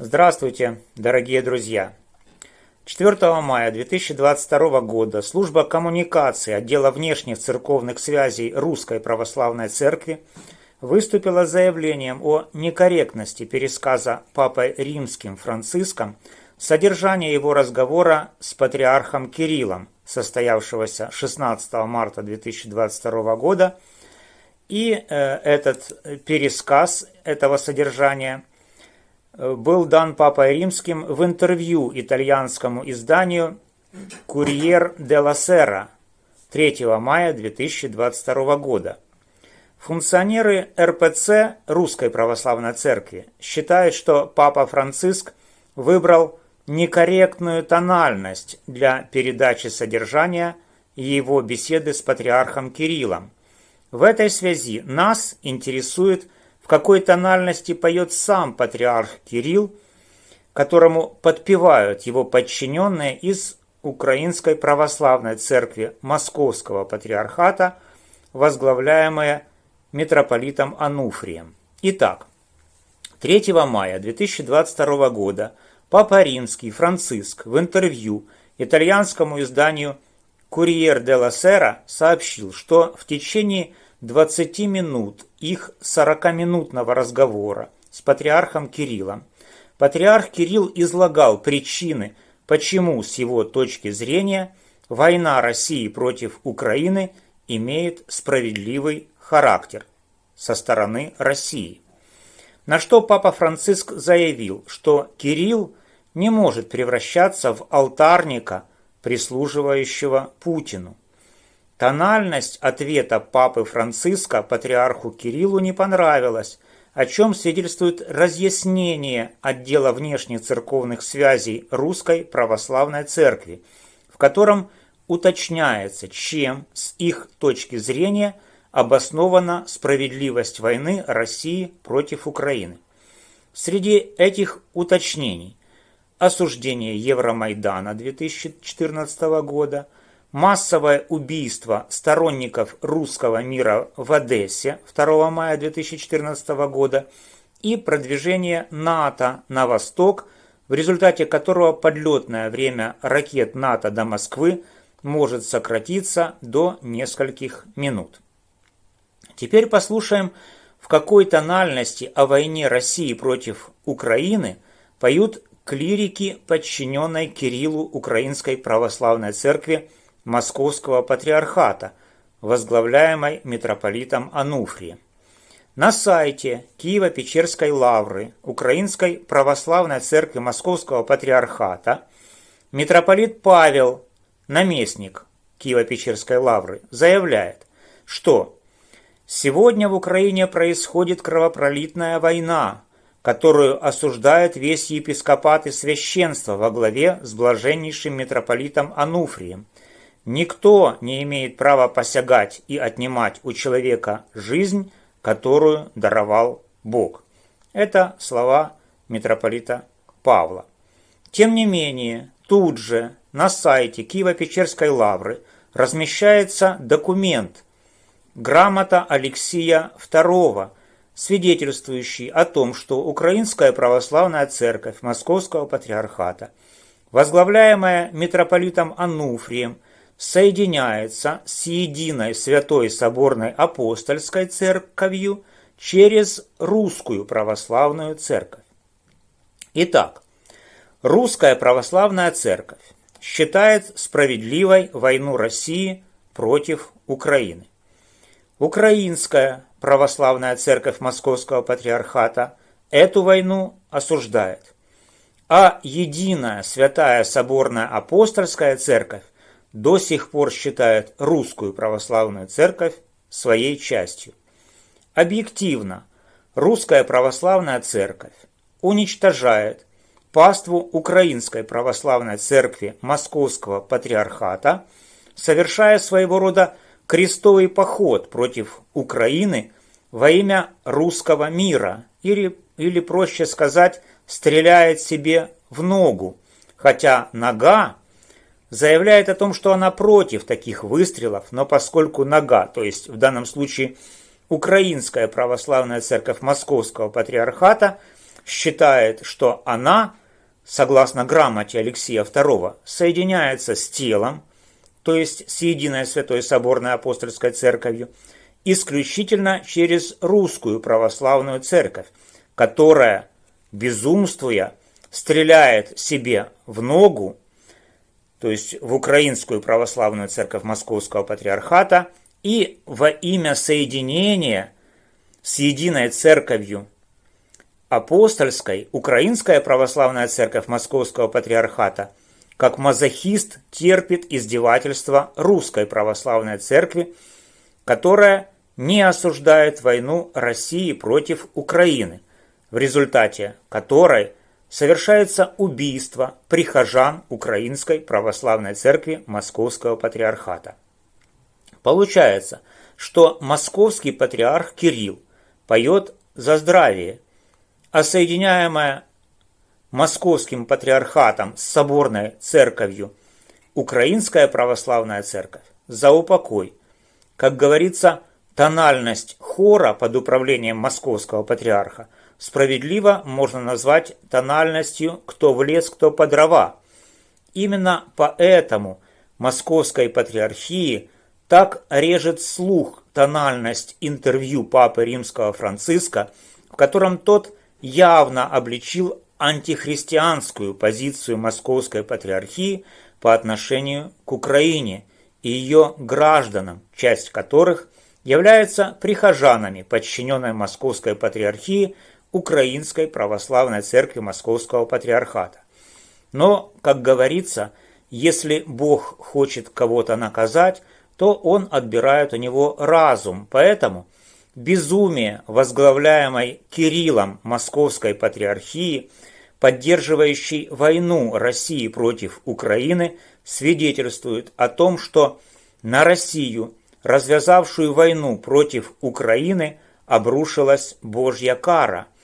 Здравствуйте, дорогие друзья! 4 мая 2022 года служба коммуникации отдела внешних церковных связей Русской Православной Церкви выступила с заявлением о некорректности пересказа Папой Римским Франциском содержания его разговора с патриархом Кириллом, состоявшегося 16 марта 2022 года, и э, этот пересказ этого содержания – был дан Папой Римским в интервью итальянскому изданию «Курьер де ла Сера» 3 мая 2022 года. Функционеры РПЦ Русской Православной Церкви считают, что Папа Франциск выбрал некорректную тональность для передачи содержания его беседы с патриархом Кириллом. В этой связи нас интересует в какой тональности поет сам патриарх Кирилл, которому подпевают его подчиненные из Украинской Православной Церкви Московского Патриархата, возглавляемая митрополитом Ануфрием. Итак, 3 мая 2022 года Папа Римский Франциск в интервью итальянскому изданию «Курьер де ла Сера» сообщил, что в течение 20 минут их 40-минутного разговора с патриархом Кириллом патриарх Кирилл излагал причины, почему с его точки зрения война России против Украины имеет справедливый характер со стороны России. На что Папа Франциск заявил, что Кирилл не может превращаться в алтарника, прислуживающего Путину. Тональность ответа папы Франциска патриарху Кириллу не понравилась, о чем свидетельствует разъяснение отдела внешних церковных связей Русской Православной Церкви, в котором уточняется, чем с их точки зрения обоснована справедливость войны России против Украины. Среди этих уточнений осуждение Евромайдана 2014 года – массовое убийство сторонников русского мира в Одессе 2 мая 2014 года и продвижение НАТО на восток, в результате которого подлетное время ракет НАТО до Москвы может сократиться до нескольких минут. Теперь послушаем, в какой тональности о войне России против Украины поют клирики, подчиненной Кириллу Украинской Православной Церкви Московского Патриархата, возглавляемой митрополитом Ануфрием. На сайте Киево-Печерской лавры Украинской Православной Церкви Московского Патриархата митрополит Павел, наместник Киево-Печерской лавры, заявляет, что сегодня в Украине происходит кровопролитная война, которую осуждает весь епископат и священство во главе с блаженнейшим митрополитом Ануфрием, Никто не имеет права посягать и отнимать у человека жизнь, которую даровал Бог. Это слова митрополита Павла. Тем не менее, тут же на сайте Киево-Печерской лавры размещается документ «Грамота Алексия II», свидетельствующий о том, что Украинская Православная Церковь Московского Патриархата, возглавляемая митрополитом Ануфрием, соединяется с единой Святой Соборной Апостольской Церковью через Русскую Православную Церковь. Итак, Русская Православная Церковь считает справедливой войну России против Украины. Украинская Православная Церковь Московского Патриархата эту войну осуждает, а Единая Святая Соборная Апостольская Церковь до сих пор считает русскую православную церковь своей частью. Объективно, русская православная церковь уничтожает паству Украинской православной церкви Московского патриархата, совершая своего рода крестовый поход против Украины во имя русского мира, или, или проще сказать, стреляет себе в ногу, хотя нога заявляет о том, что она против таких выстрелов, но поскольку нога, то есть в данном случае Украинская Православная Церковь Московского Патриархата, считает, что она, согласно грамоте Алексея II, соединяется с телом, то есть с единой Святой Соборной Апостольской Церковью, исключительно через русскую православную церковь, которая, безумствуя, стреляет себе в ногу, то есть в Украинскую православную церковь Московского патриархата, и во имя соединения с единой церковью апостольской Украинская православная церковь Московского патриархата как мазохист терпит издевательства русской православной церкви, которая не осуждает войну России против Украины, в результате которой совершается убийство прихожан Украинской Православной Церкви Московского Патриархата. Получается, что московский патриарх Кирилл поет за здравие, а соединяемая московским патриархатом с соборной церковью Украинская Православная Церковь за упокой. Как говорится, тональность хора под управлением московского патриарха справедливо можно назвать тональностью «кто в лес, кто по дрова». Именно поэтому московской патриархии так режет слух тональность интервью Папы Римского Франциска, в котором тот явно обличил антихристианскую позицию Московской Патриархии по отношению к Украине и ее гражданам, часть которых являются прихожанами подчиненной Московской Патриархии Украинской Православной Церкви Московского Патриархата. Но, как говорится, если Бог хочет кого-то наказать, то он отбирает у него разум. Поэтому безумие, возглавляемой Кириллом Московской Патриархии, поддерживающей войну России против Украины, свидетельствует о том, что на Россию, развязавшую войну против Украины, обрушилась Божья кара –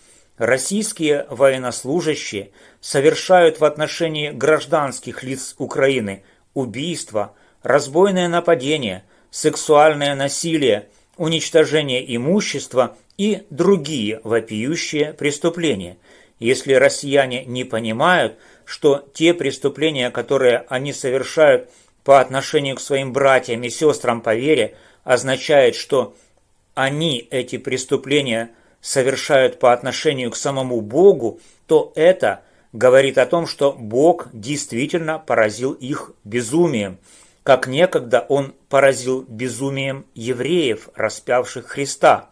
Российские военнослужащие совершают в отношении гражданских лиц Украины убийства, разбойное нападение, сексуальное насилие, уничтожение имущества и другие вопиющие преступления. Если россияне не понимают, что те преступления, которые они совершают по отношению к своим братьям и сестрам по вере, означает, что они эти преступления совершают по отношению к самому Богу, то это говорит о том, что Бог действительно поразил их безумием, как некогда Он поразил безумием евреев, распявших Христа.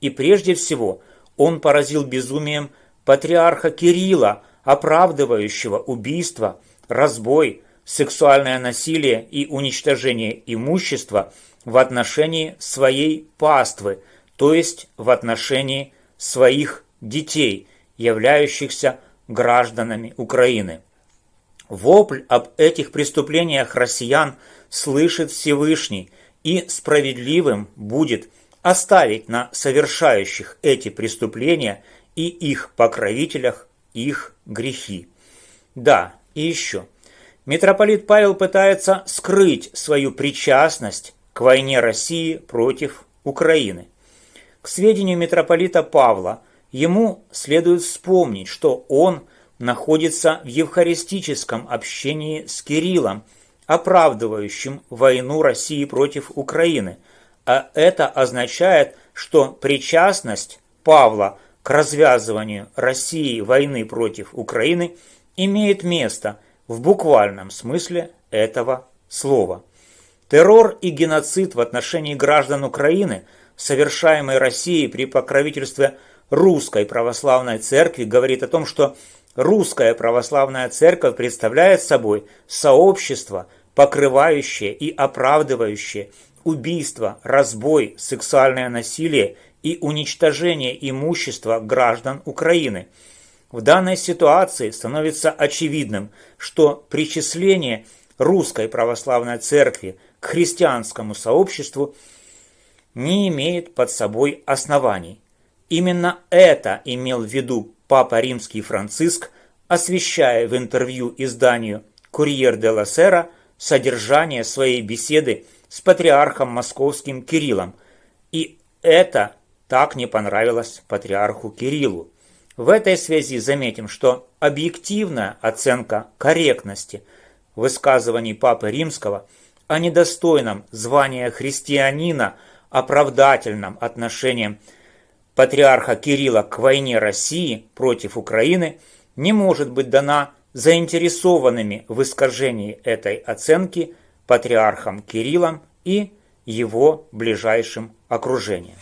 И прежде всего Он поразил безумием патриарха Кирилла, оправдывающего убийство, разбой, сексуальное насилие и уничтожение имущества в отношении своей паствы – то есть в отношении своих детей, являющихся гражданами Украины. Вопль об этих преступлениях россиян слышит Всевышний, и справедливым будет оставить на совершающих эти преступления и их покровителях их грехи. Да, и еще. Митрополит Павел пытается скрыть свою причастность к войне России против Украины. К сведению митрополита Павла, ему следует вспомнить, что он находится в евхаристическом общении с Кириллом, оправдывающим войну России против Украины, а это означает, что причастность Павла к развязыванию России войны против Украины имеет место в буквальном смысле этого слова. Террор и геноцид в отношении граждан Украины – совершаемой Россией при покровительстве Русской Православной Церкви, говорит о том, что Русская Православная Церковь представляет собой сообщество, покрывающее и оправдывающее убийство, разбой, сексуальное насилие и уничтожение имущества граждан Украины. В данной ситуации становится очевидным, что причисление Русской Православной Церкви к христианскому сообществу – не имеет под собой оснований. Именно это имел в виду Папа Римский Франциск, освещая в интервью изданию «Курьер де ла Сера» содержание своей беседы с патриархом московским Кириллом. И это так не понравилось патриарху Кириллу. В этой связи заметим, что объективная оценка корректности высказываний Папы Римского о недостойном звания христианина оправдательном отношении патриарха Кирилла к войне России против Украины не может быть дана заинтересованными в искажении этой оценки патриархом Кириллом и его ближайшим окружением.